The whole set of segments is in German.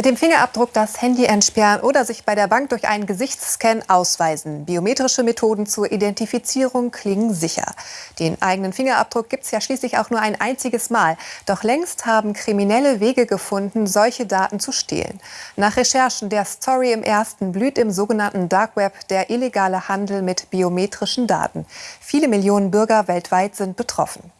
Mit dem Fingerabdruck das Handy entsperren oder sich bei der Bank durch einen Gesichtsscan ausweisen. Biometrische Methoden zur Identifizierung klingen sicher. Den eigenen Fingerabdruck gibt es ja schließlich auch nur ein einziges Mal. Doch längst haben Kriminelle Wege gefunden, solche Daten zu stehlen. Nach Recherchen der Story im Ersten blüht im sogenannten Dark Web der illegale Handel mit biometrischen Daten. Viele Millionen Bürger weltweit sind betroffen.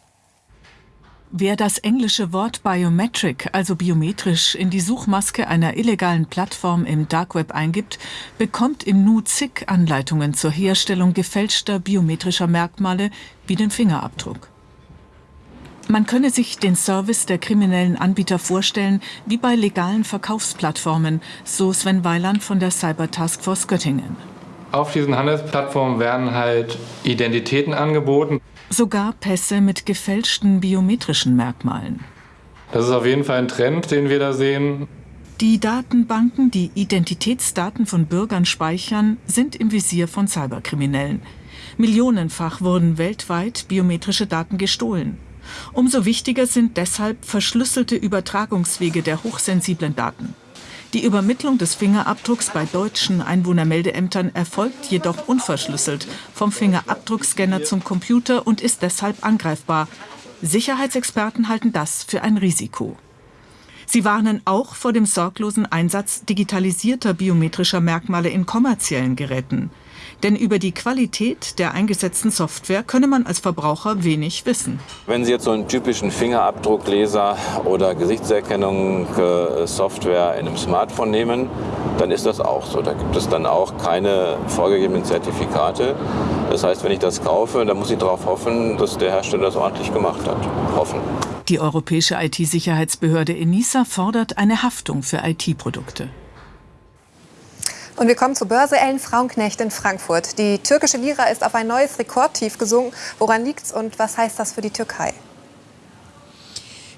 Wer das englische Wort Biometric, also biometrisch, in die Suchmaske einer illegalen Plattform im Dark Web eingibt, bekommt im Nu zig Anleitungen zur Herstellung gefälschter biometrischer Merkmale wie den Fingerabdruck. Man könne sich den Service der kriminellen Anbieter vorstellen wie bei legalen Verkaufsplattformen, so Sven Weiland von der Cyber Taskforce Göttingen. Auf diesen Handelsplattformen werden halt Identitäten angeboten. Sogar Pässe mit gefälschten biometrischen Merkmalen. Das ist auf jeden Fall ein Trend, den wir da sehen. Die Datenbanken, die Identitätsdaten von Bürgern speichern, sind im Visier von Cyberkriminellen. Millionenfach wurden weltweit biometrische Daten gestohlen. Umso wichtiger sind deshalb verschlüsselte Übertragungswege der hochsensiblen Daten. Die Übermittlung des Fingerabdrucks bei deutschen Einwohnermeldeämtern erfolgt jedoch unverschlüsselt vom Fingerabdruckscanner zum Computer und ist deshalb angreifbar. Sicherheitsexperten halten das für ein Risiko. Sie warnen auch vor dem sorglosen Einsatz digitalisierter biometrischer Merkmale in kommerziellen Geräten. Denn über die Qualität der eingesetzten Software könne man als Verbraucher wenig wissen. Wenn Sie jetzt so einen typischen Fingerabdruckleser oder Gesichtserkennungssoftware in einem Smartphone nehmen, dann ist das auch so. Da gibt es dann auch keine vorgegebenen Zertifikate. Das heißt, wenn ich das kaufe, dann muss ich darauf hoffen, dass der Hersteller das ordentlich gemacht hat. Hoffen. Die europäische IT-Sicherheitsbehörde ENISA fordert eine Haftung für IT-Produkte. Und wir kommen zur Börse Ellen Frauenknecht in Frankfurt. Die türkische Lira ist auf ein neues Rekordtief gesunken. Woran liegt's und was heißt das für die Türkei?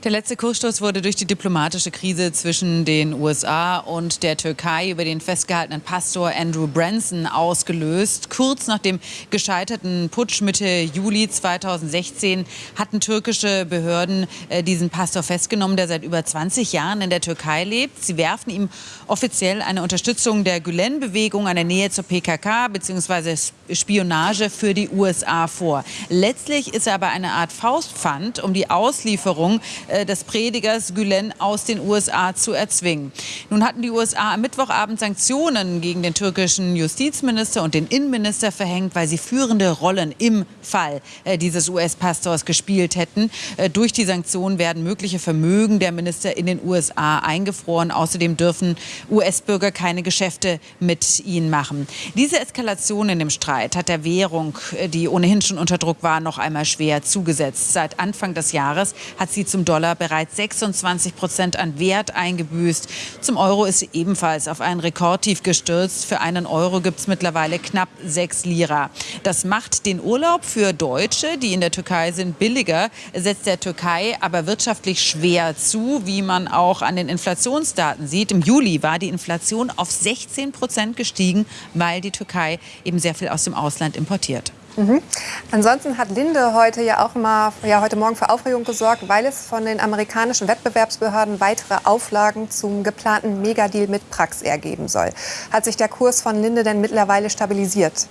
Der letzte Kursstoß wurde durch die diplomatische Krise zwischen den USA und der Türkei über den festgehaltenen Pastor Andrew Branson ausgelöst. Kurz nach dem gescheiterten Putsch Mitte Juli 2016 hatten türkische Behörden äh, diesen Pastor festgenommen, der seit über 20 Jahren in der Türkei lebt. Sie werfen ihm offiziell eine Unterstützung der Gülen-Bewegung, eine Nähe zur PKK bzw. Spionage für die USA vor. Letztlich ist er aber eine Art Faustpfand, um die Auslieferung äh, des Predigers Gülen aus den USA zu erzwingen. Nun hatten die USA am Mittwochabend Sanktionen gegen den türkischen Justizminister und den Innenminister verhängt, weil sie führende Rollen im Fall äh, dieses US-Pastors gespielt hätten. Äh, durch die Sanktionen werden mögliche Vermögen der Minister in den USA eingefroren. Außerdem dürfen US-Bürger keine Geschäfte mit ihnen machen. Diese Eskalation in dem Streit hat der Währung, die ohnehin schon unter Druck war, noch einmal schwer zugesetzt. Seit Anfang des Jahres hat sie zum Dollar Dollar bereits 26 Prozent an Wert eingebüßt. Zum Euro ist sie ebenfalls auf ein Rekordtief gestürzt. Für einen Euro gibt es mittlerweile knapp 6 Lira. Das macht den Urlaub für Deutsche, die in der Türkei sind, billiger, setzt der Türkei aber wirtschaftlich schwer zu, wie man auch an den Inflationsdaten sieht. Im Juli war die Inflation auf 16 Prozent gestiegen, weil die Türkei eben sehr viel aus dem Ausland importiert. Mhm. Ansonsten hat Linde heute ja auch mal ja, heute Morgen für Aufregung gesorgt, weil es von den amerikanischen Wettbewerbsbehörden weitere Auflagen zum geplanten Megadeal mit Praxair geben soll. Hat sich der Kurs von Linde denn mittlerweile stabilisiert?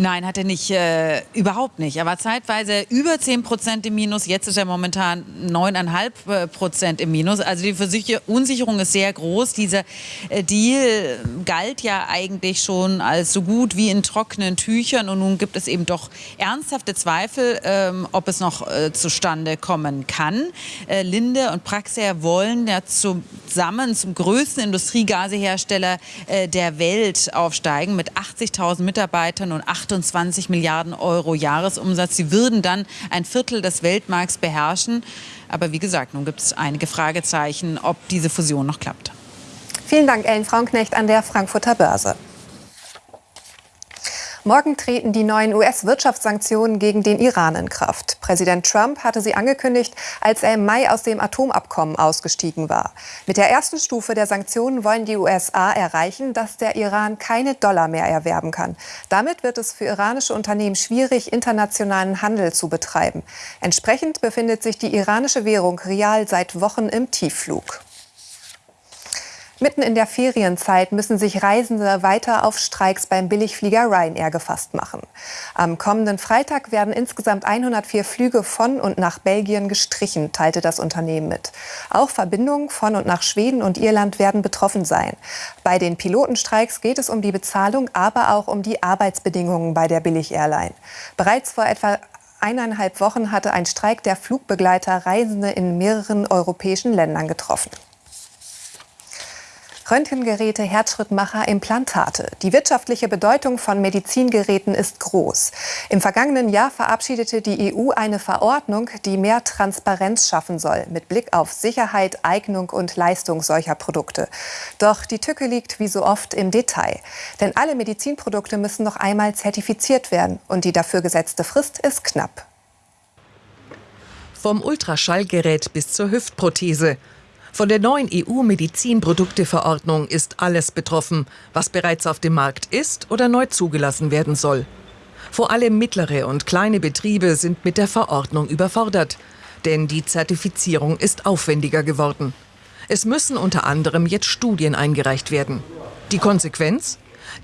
Nein, hat er nicht, äh, überhaupt nicht. Er war zeitweise über 10 Prozent im Minus, jetzt ist er momentan 9,5 Prozent im Minus. Also die Verunsicherung ist sehr groß. Dieser äh, Deal galt ja eigentlich schon als so gut wie in trockenen Tüchern und nun gibt es eben doch ernsthafte Zweifel, ähm, ob es noch äh, zustande kommen kann. Äh, Linde und Praxair wollen ja zusammen zum größten Industriegasehersteller äh, der Welt aufsteigen mit 80.000 Mitarbeitern und 8 28 Milliarden Euro Jahresumsatz. Sie würden dann ein Viertel des Weltmarkts beherrschen. Aber wie gesagt, nun gibt es einige Fragezeichen, ob diese Fusion noch klappt. Vielen Dank, Ellen Frauenknecht an der Frankfurter Börse. Morgen treten die neuen US-Wirtschaftssanktionen gegen den Iran in Kraft. Präsident Trump hatte sie angekündigt, als er im Mai aus dem Atomabkommen ausgestiegen war. Mit der ersten Stufe der Sanktionen wollen die USA erreichen, dass der Iran keine Dollar mehr erwerben kann. Damit wird es für iranische Unternehmen schwierig, internationalen Handel zu betreiben. Entsprechend befindet sich die iranische Währung Rial seit Wochen im Tiefflug. Mitten in der Ferienzeit müssen sich Reisende weiter auf Streiks beim Billigflieger Ryanair gefasst machen. Am kommenden Freitag werden insgesamt 104 Flüge von und nach Belgien gestrichen, teilte das Unternehmen mit. Auch Verbindungen von und nach Schweden und Irland werden betroffen sein. Bei den Pilotenstreiks geht es um die Bezahlung, aber auch um die Arbeitsbedingungen bei der Billig-Airline. Bereits vor etwa eineinhalb Wochen hatte ein Streik der Flugbegleiter Reisende in mehreren europäischen Ländern getroffen. Röntgengeräte, Herzschrittmacher, Implantate. Die wirtschaftliche Bedeutung von Medizingeräten ist groß. Im vergangenen Jahr verabschiedete die EU eine Verordnung, die mehr Transparenz schaffen soll, mit Blick auf Sicherheit, Eignung und Leistung solcher Produkte. Doch die Tücke liegt wie so oft im Detail. Denn alle Medizinprodukte müssen noch einmal zertifiziert werden und die dafür gesetzte Frist ist knapp. Vom Ultraschallgerät bis zur Hüftprothese. Von der neuen EU-Medizinprodukteverordnung ist alles betroffen, was bereits auf dem Markt ist oder neu zugelassen werden soll. Vor allem mittlere und kleine Betriebe sind mit der Verordnung überfordert, denn die Zertifizierung ist aufwendiger geworden. Es müssen unter anderem jetzt Studien eingereicht werden. Die Konsequenz?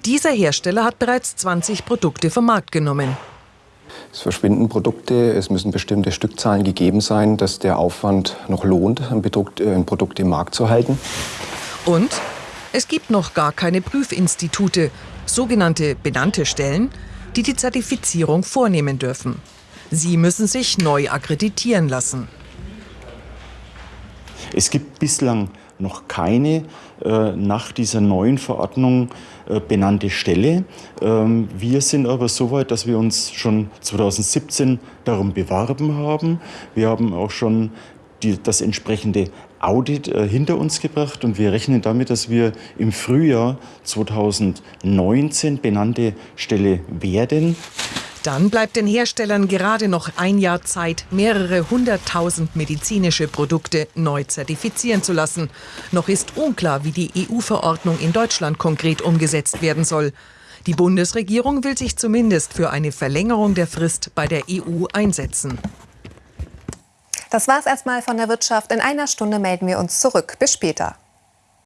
Dieser Hersteller hat bereits 20 Produkte vom Markt genommen. Es verschwinden Produkte, es müssen bestimmte Stückzahlen gegeben sein, dass der Aufwand noch lohnt, ein Produkt, äh, ein Produkt im Markt zu halten. Und es gibt noch gar keine Prüfinstitute, sogenannte benannte Stellen, die die Zertifizierung vornehmen dürfen. Sie müssen sich neu akkreditieren lassen. Es gibt bislang noch keine äh, nach dieser neuen Verordnung äh, benannte Stelle. Ähm, wir sind aber so weit, dass wir uns schon 2017 darum beworben haben. Wir haben auch schon die, das entsprechende Audit äh, hinter uns gebracht und wir rechnen damit, dass wir im Frühjahr 2019 benannte Stelle werden. Dann bleibt den Herstellern gerade noch ein Jahr Zeit, mehrere hunderttausend medizinische Produkte neu zertifizieren zu lassen. Noch ist unklar, wie die EU-Verordnung in Deutschland konkret umgesetzt werden soll. Die Bundesregierung will sich zumindest für eine Verlängerung der Frist bei der EU einsetzen. Das war's erstmal von der Wirtschaft. In einer Stunde melden wir uns zurück. Bis später.